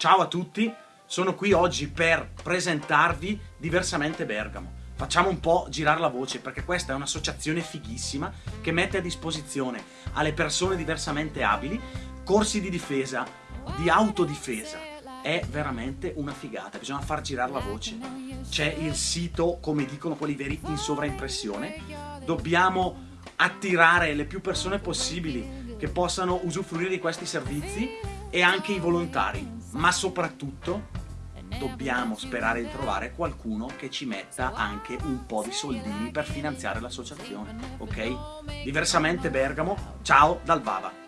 Ciao a tutti, sono qui oggi per presentarvi Diversamente Bergamo. Facciamo un po' girare la voce perché questa è un'associazione fighissima che mette a disposizione alle persone diversamente abili corsi di difesa, di autodifesa. È veramente una figata, bisogna far girare la voce. C'è il sito, come dicono quelli veri, in sovraimpressione. Dobbiamo attirare le più persone possibili che possano usufruire di questi servizi e anche i volontari ma soprattutto dobbiamo sperare di trovare qualcuno che ci metta anche un po' di soldini per finanziare l'associazione, ok? Diversamente Bergamo, ciao dal Bava!